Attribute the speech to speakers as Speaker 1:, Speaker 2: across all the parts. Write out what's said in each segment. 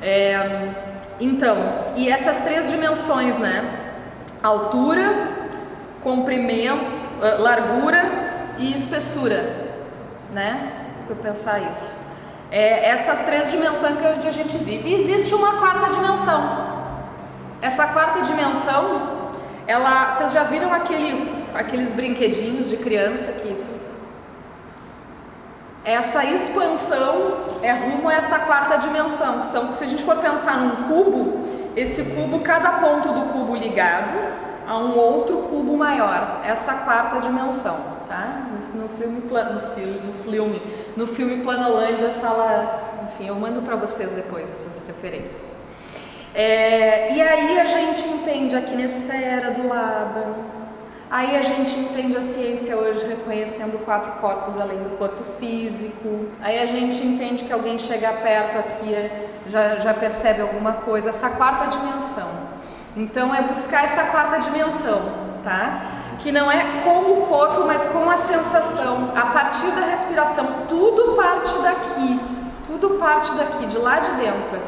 Speaker 1: É, então, e essas três dimensões, né? Altura, comprimento, largura e espessura, né? Eu pensar isso. É, essas três dimensões que a gente vive. E existe uma quarta dimensão. Essa quarta dimensão, ela, vocês já viram aquele, aqueles brinquedinhos de criança que essa expansão é rumo a essa quarta dimensão. São, se a gente for pensar num cubo, esse cubo, cada ponto do cubo ligado a um outro cubo maior, essa quarta dimensão, tá? Isso no filme, no filme, no filme, no filme Planolândia fala, enfim, eu mando para vocês depois essas referências. É, e aí a gente entende a quinesfera do Laban, aí a gente entende a ciência hoje reconhecendo quatro corpos além do corpo físico, aí a gente entende que alguém chega perto aqui já, já percebe alguma coisa, essa quarta dimensão. Então é buscar essa quarta dimensão, tá? Que não é com o corpo, mas com a sensação, a partir da respiração, tudo parte daqui, tudo parte daqui, de lá de dentro.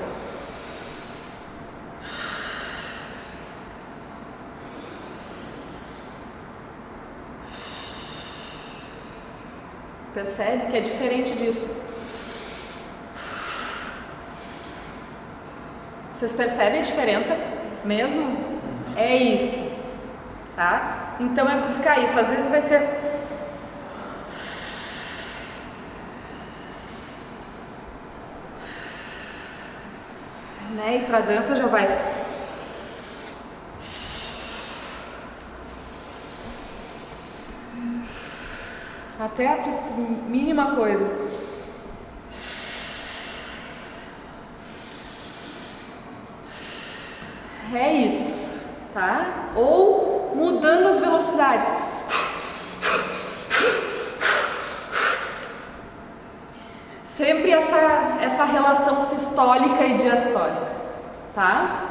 Speaker 1: Percebe que é diferente disso. Vocês percebem a diferença? mesmo? É isso, tá? Então é buscar isso. Às vezes vai ser né? E para dança já vai até a mínima coisa. É isso, tá? Ou mudando as velocidades. Sempre essa, essa relação sistólica e diastólica, tá?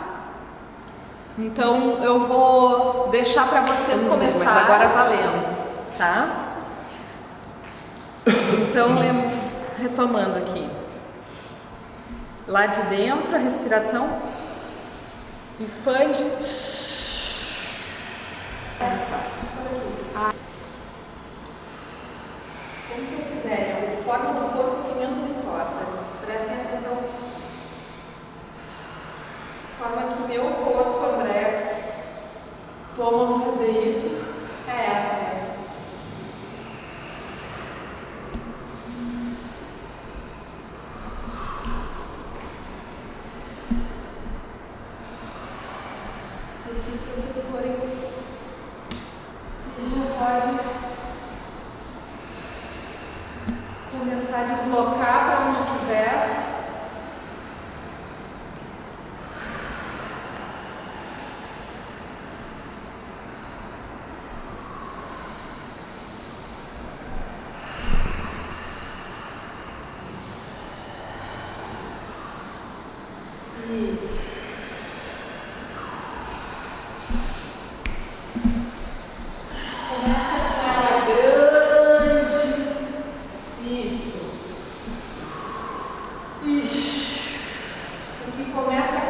Speaker 1: Então eu vou deixar para vocês começar. Mas agora valendo, tá? Então, retomando aqui. Lá de dentro, a respiração Expande. Como vocês quiserem, a forma do corpo que menos importa. Prestem atenção. Forma que meu corpo, André, toma fazer isso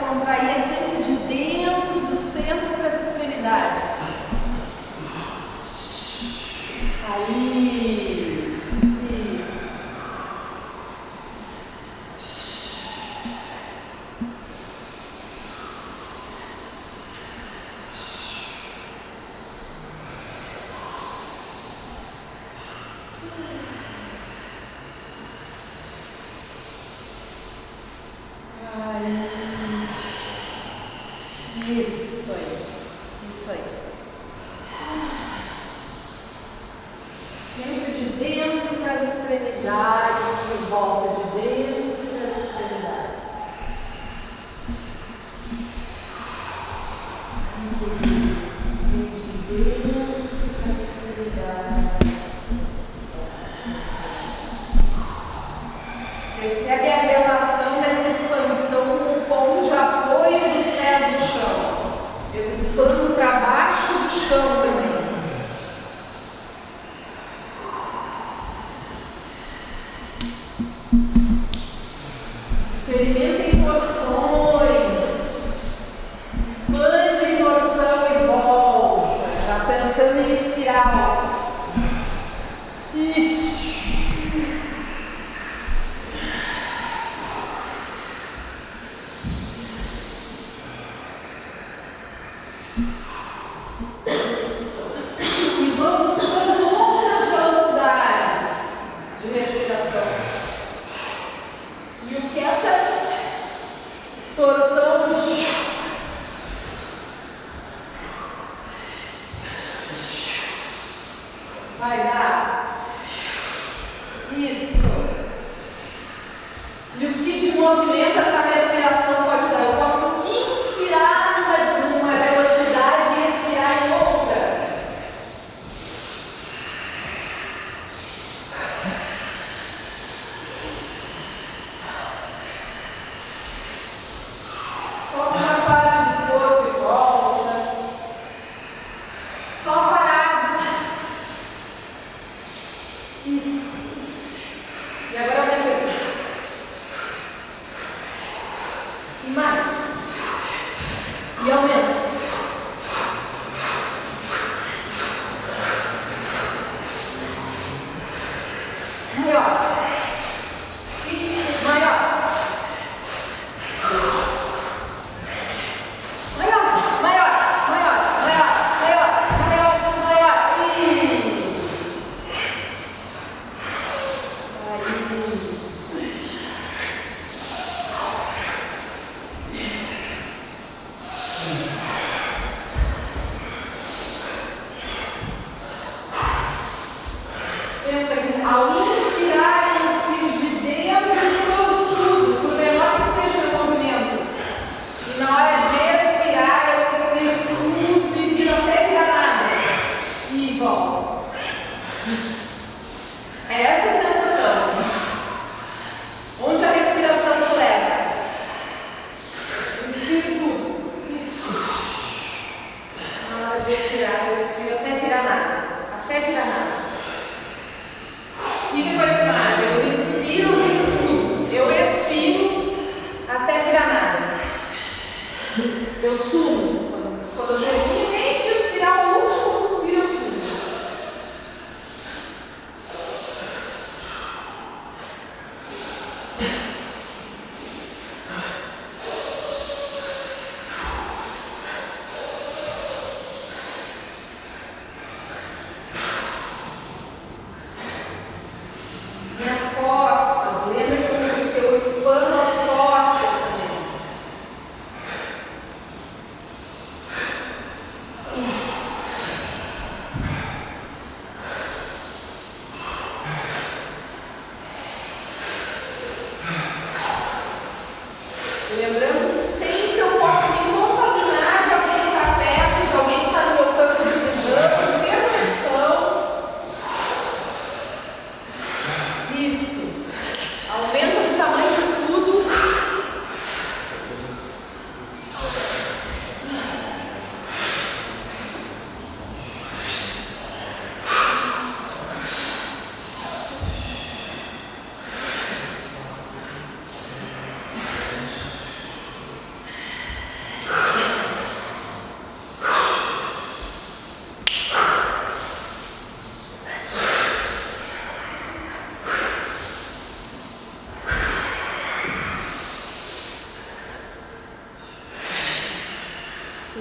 Speaker 1: expando para Isso aí. Isso aí. Sempre de dentro para as extremidades, de volta de dentro para as extremidades. Muito isso. De dentro para as extremidades. Percebe limpando para baixo do chão também. movimenta essa eu sumo, quando eu chego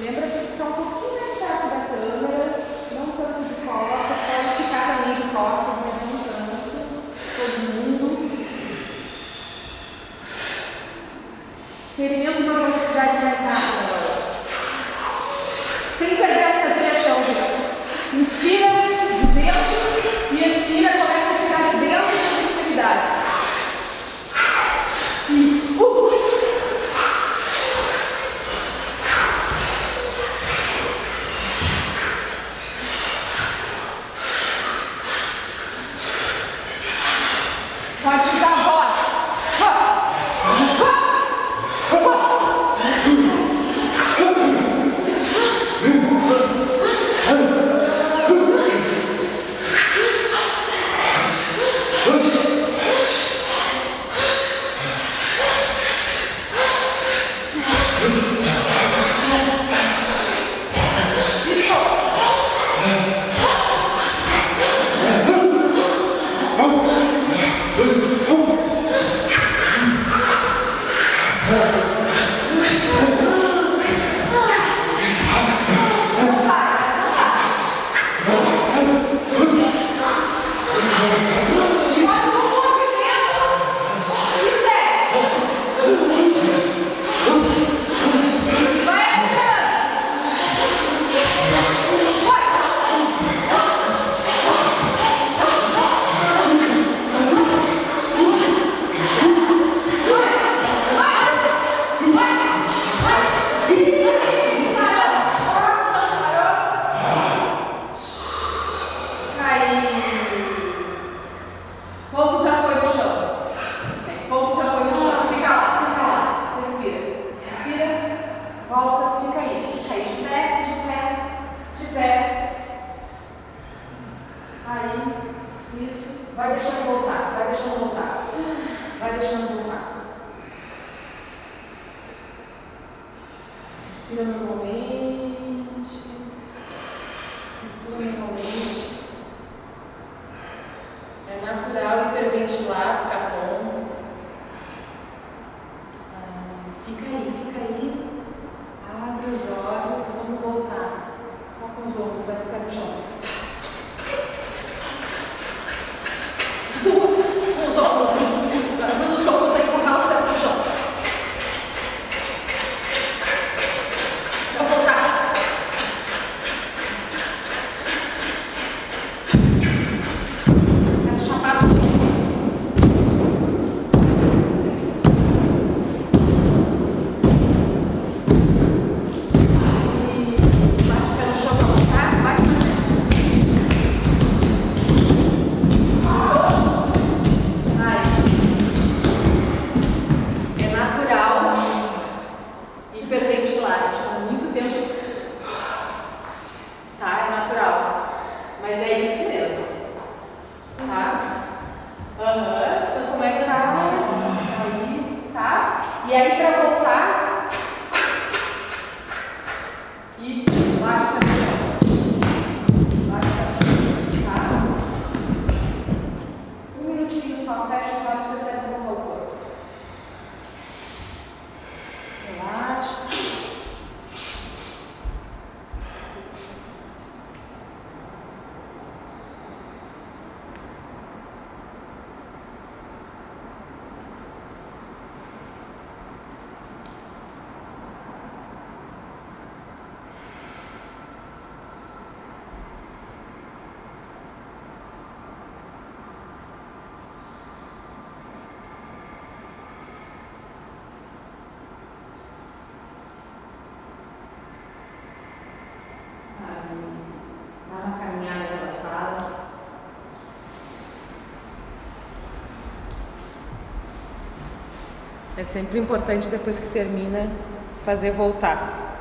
Speaker 1: Lembra que way É sempre importante depois que termina fazer voltar.